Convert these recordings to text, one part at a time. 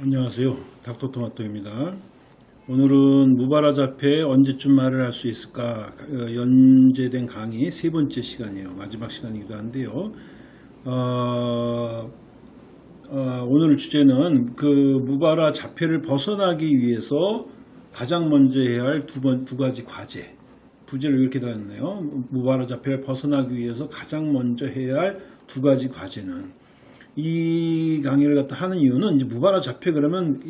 안녕하세요. 닥터토마토입니다. 오늘은 무바라 자폐 언제쯤 말을 할 수 있을까 어, 연재된 강의 세 번째 시간이에요. 마지막 시간이기도 한데요. 어, 어, 오늘 주제는 그 무바라 자폐를 벗어나기 위해서 가장 먼저 해야 할 두 번 두 가지 과제. 부제를 이렇게 달았네요. 무바라 자폐를 벗어나기 위해서 가장 먼저 해야 할 두 가지 과제는 이 강의를 갖다 하는 이유는 이제 무바라 자폐 그러면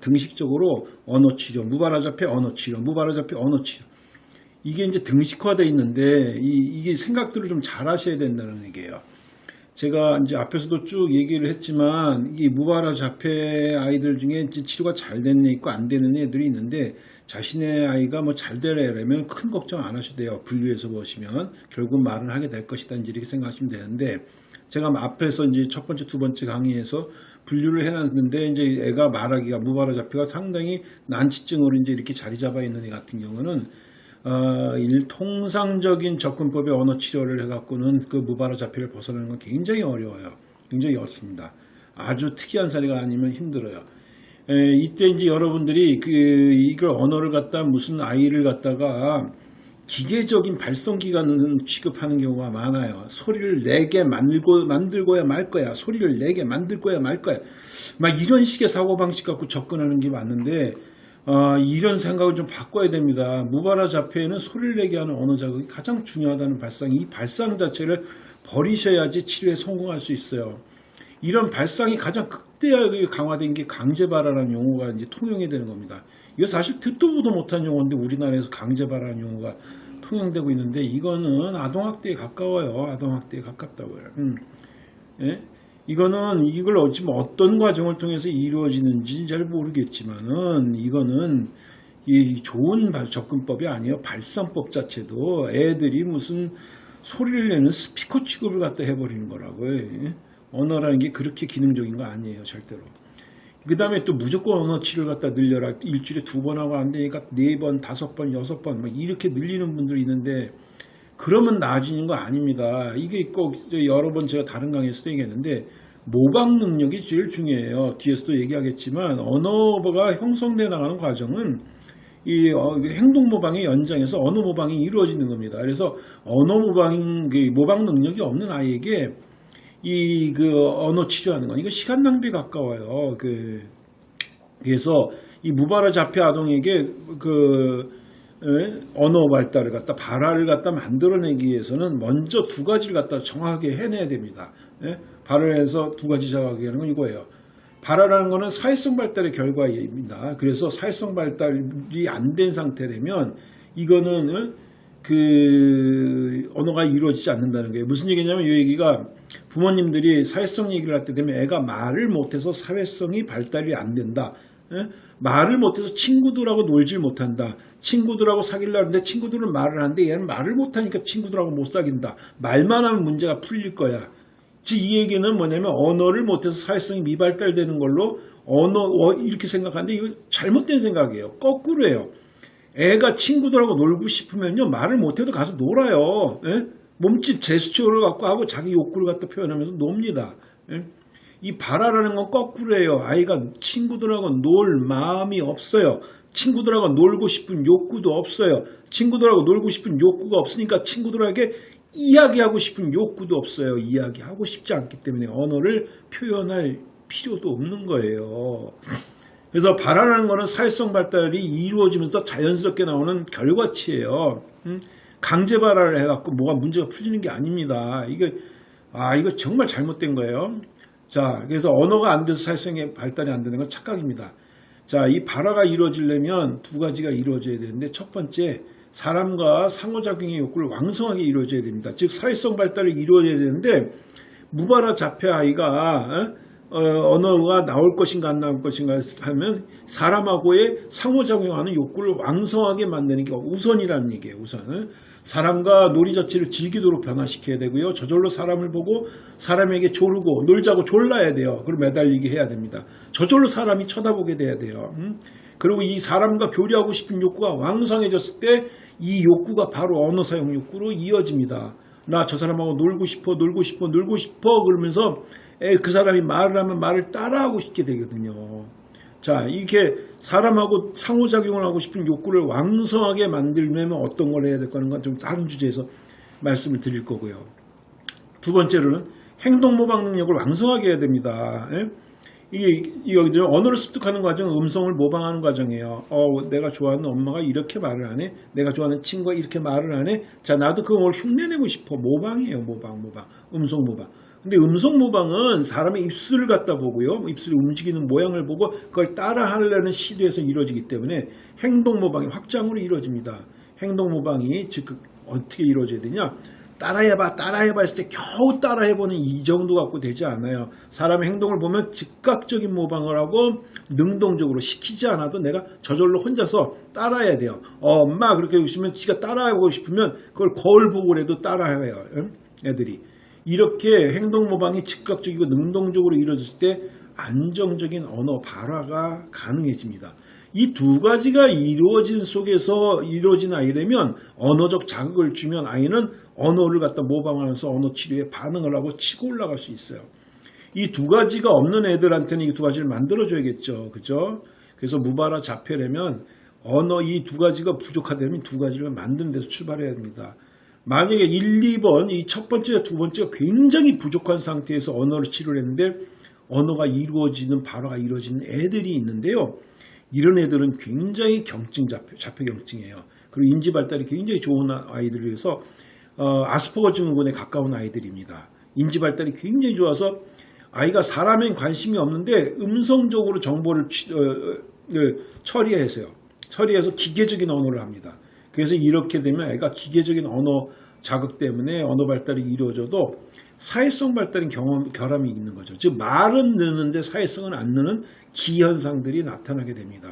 등식적으로 언어 치료, 무바라 자폐 언어 치료, 무바라 자폐 언어 치료. 이게 이제 등식화되어 있는데 이, 게 생각들을 좀 잘 하셔야 된다는 얘기예요. 제가 이제 앞에서도 쭉 얘기를 했지만 이 무바라 자폐 아이들 중에 이제 치료가 잘 되는 애 있고 안 되는 애들이 있는데 자신의 아이가 뭐 잘 되려면 큰 걱정 안 하셔도 돼요. 분류해서 보시면 결국 말은 하게 될 것이다 이렇게 생각하시면 되는데 제가 앞에서 이제 첫 번째, 두 번째 강의에서 분류를 해놨는데 이제 애가 말하기가 무발화 자폐가 상당히 난치증으로 이제 이렇게 자리 잡아 있는 애 같은 경우는 어, 일 통상적인 접근법의 언어 치료를 해갖고는 그 무발화 자폐를 벗어나는 건 굉장히 어려워요. 굉장히 어렵습니다. 아주 특이한 사례가 아니면 힘들어요. 에, 이때 이제 여러분들이 그 이걸 언어를 갖다 무슨 아이를 갖다가 기계적인 발성 기관을 취급하는 경우가 많아요. 소리를 내게 만들고 만들고야 말 거야. 소리를 내게 만들 거야 말 거야. 막 이런 식의 사고 방식 갖고 접근하는 게 맞는데 어, 이런 생각을 좀 바꿔야 됩니다. 무바라 자폐에는 소리를 내게 하는 언어 자극이 가장 중요하다는 발상. 이 발상 자체를 버리셔야지 치료에 성공할 수 있어요. 이런 발상이 가장 극대하게 강화된 게 강제발화라는 용어가 이제 통용이 되는 겁니다. 이거 사실 듣도 보도 못한 용어인데 우리나라에서 강제발화라는 용어가 통용되고 있는데 이거는 아동학대에 가까워요. 아동학대에 가깝다고요. 음. 예? 이거는 이걸 어찌 어떤 과정을 통해서 이루어지는지 잘 모르겠지만은 이거는 이 좋은 접근법이 아니에요. 발상법 자체도 애들이 무슨 소리를 내는 스피커 취급을 갖다 해버리는 거라고요. 예? 언어라는 게 그렇게 기능적인 거 아니에요. 절대로. 그 다음에 또 무조건 언어 치료를 갖다 늘려라. 일주일에 두 번 하고 안 되니까 네 번, 다섯 번, 여섯 번, 막 이렇게 늘리는 분들이 있는데, 그러면 나아지는 거 아닙니다. 이게 꼭 여러 번 제가 다른 강의에서도 얘기했는데, 모방 능력이 제일 중요해요. 뒤에서도 얘기하겠지만, 언어가 형성돼 나가는 과정은 이 어, 행동 모방의 연장에서 언어 모방이 이루어지는 겁니다. 그래서 언어 모방, 그 모방 능력이 없는 아이에게 이 그 언어 치료하는 건 이거 시간 낭비 가까워요. 그 그래서 이 무발화 자폐 아동에게 그 에? 언어 발달을 갖다 발화를 갖다 만들어내기 위해서는 먼저 두 가지를 갖다 정확하게 해내야 됩니다. 예? 발화해서 두 가지 정확하게 하는 건 이거예요. 발화라는 것은 사회성 발달의 결과입니다. 그래서 사회성 발달이 안 된 상태라면 이거는 그 언어가 이루어지지 않는다는 거예요. 무슨 얘기냐면 이 얘기가 부모님들이 사회성 얘기를 할 때 되면 애가 말을 못해서 사회성이 발달이 안 된다. 에? 말을 못해서 친구들하고 놀질 못한다. 친구들하고 사귀려 하는데 친구들은 말을 하는데 얘는 말을 못하니까 친구들하고 못 사귄다. 말만 하면 문제가 풀릴 거야. 즉이 얘기는 뭐냐면 언어를 못해서 사회성이 미발달되는 걸로 언어 어, 이렇게 생각하는데 이거 잘못된 생각이에요. 거꾸로예요. 애가 친구들하고 놀고 싶으면요 말을 못해도 가서 놀아요. 에? 몸짓 제스처를 갖고 하고 자기 욕구를 갖다 표현하면서 놉니다. 예? 이 바라라는 건 거꾸로예요. 아이가 친구들하고 놀 마음이 없어요. 친구들하고 놀고 싶은 욕구도 없어요. 친구들하고 놀고 싶은 욕구가 없으니까 친구들에게 이야기하고 싶은 욕구도 없어요. 이야기하고 싶지 않기 때문에 언어를 표현할 필요도 없는 거예요. 그래서 바라라는 것은 사회성 발달이 이루어지면서 자연스럽게 나오는 결과치예요. 음? 강제 발화를 해갖고 뭐가 문제가 풀리는 게 아닙니다. 이거 아 이거 정말 잘못된 거예요. 자 그래서 언어가 안 돼서 사회성의 발달이 안 되는 건 착각입니다. 자이 발화가 이루어지려면 두 가지가 이루어져야 되는데 첫 번째 사람과 상호작용의 욕구를 왕성하게 이루어져야 됩니다. 즉 사회성 발달이 이루어져야 되는데 무발화 자폐 아이가 어, 언어가 나올 것인가 안 나올 것인가 하면 사람하고의 상호작용하는 욕구를 왕성하게 만드는 게 우선이라는 얘기예요. 우선 사람과 놀이 자체를 즐기도록 변화시켜야 되고요. 저절로 사람을 보고 사람에게 조르고 놀자고 졸라야 돼요. 그리고 매달리게 해야 됩니다. 저절로 사람이 쳐다보게 돼야 돼요. 음? 그리고 이 사람과 교류하고 싶은 욕구가 왕성해졌을 때 이 욕구가 바로 언어 사용 욕구로 이어집니다. 나 저 사람하고 놀고 싶어 놀고 싶어 놀고 싶어 그러면서 그 사람이 말을 하면 말을 따라하고 싶게 되거든요. 자, 이렇게 사람하고 상호작용을 하고 싶은 욕구를 왕성하게 만들려면 어떤 걸 해야 될까 하는 건 좀 다른 주제에서 말씀을 드릴 거고요. 두 번째로는 행동 모방 능력을 왕성하게 해야 됩니다. 예? 이게 여기들 언어를 습득하는 과정은 음성을 모방하는 과정이에요. 어, 내가 좋아하는 엄마가 이렇게 말을 하네. 내가 좋아하는 친구가 이렇게 말을 하네. 자, 나도 그걸 흉내내고 싶어. 모방이에요. 모방, 모방. 음성 모방. 근데 음성 모방은 사람의 입술을 갖다 보고요. 입술이 움직이는 모양을 보고 그걸 따라 하려는 시도에서 이루어지기 때문에 행동 모방이 확장으로 이루어집니다. 행동 모방이 즉 어떻게 이루어져야 되냐? 따라해봐, 따라해봐 했을 때 겨우 따라해보는 이 정도 갖고 되지 않아요. 사람의 행동을 보면 즉각적인 모방을 하고 능동적으로 시키지 않아도 내가 저절로 혼자서 따라해야 돼요. 어, 엄마 그렇게 해주시면 지가 따라하고 싶으면 그걸 거울 보고라도 따라해요. 응? 애들이. 이렇게 행동 모방이 즉각적이고 능동적으로 이루어졌을 때 안정적인 언어 발화가 가능해집니다. 이 두 가지가 이루어진 속에서 이루어진 아이라면 언어적 자극을 주면 아이는 언어를 갖다 모방하면서 언어 치료에 반응을 하고 치고 올라갈 수 있어요. 이 두 가지가 없는 애들한테는 이 두 가지를 만들어줘야겠죠. 그죠? 그래서 무바라 자폐라면 언어 이 두 가지가 부족하다면 두 가지를 만드는 데서 출발해야 됩니다. 만약에 1, 2번 이 첫 번째와 두 번째가 굉장히 부족한 상태에서 언어를 치료를 했는데 언어가 이루어지는 발화가 이루어지는 애들이 있는데요. 이런 애들은 굉장히 경증 자폐, 자폐 경증이에요. 그리고 인지 발달이 굉장히 좋은 아이들이라서 어, 아스퍼거 증후군에 가까운 아이들입니다. 인지 발달이 굉장히 좋아서 아이가 사람엔 관심이 없는데 음성적으로 정보를 취- 어, 어, 처리해서요. 처리해서 기계적인 언어를 합니다. 그래서 이렇게 되면 애가 기계적인 언어 자극 때문에 언어 발달이 이루어져도 사회성 발달인 경험, 결함이 있는 거죠. 즉 말은 느는데 사회성은 안 느는 기현상들이 나타나게 됩니다.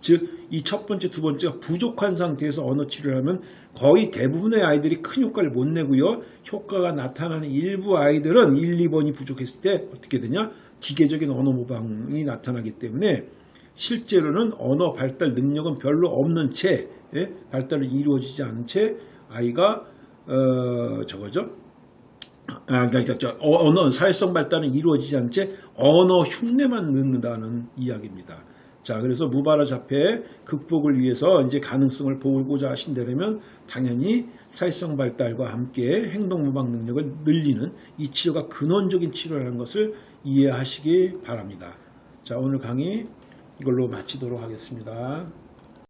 즉 이 첫 번째, 두 번째가 부족한 상태에서 언어 치료를 하면 거의 대부분의 아이들이 큰 효과를 못 내고요. 효과가 나타나는 일부 아이들은 1, 2번이 부족했을 때 어떻게 되냐? 기계적인 언어 모방이 나타나기 때문에 실제로는 언어 발달 능력은 별로 없는 채 예? 발달이 이루어지지 않은 채 아이가 어, 저거죠. 아, 그러니까 저 어- 언어 사회성 발달은 이루어지지 않은 채 언어 흉내만 넣는다는 이야기입니다. 자, 그래서 무바라 자폐 극복을 위해서 이제 가능성을 보고자 하신다면 당연히 사회성 발달과 함께 행동 모방 능력을 늘리는 이 치료가 근원적인 치료라는 것을 이해하시기 바랍니다. 자, 오늘 강의 이걸로 마치도록 하겠습니다.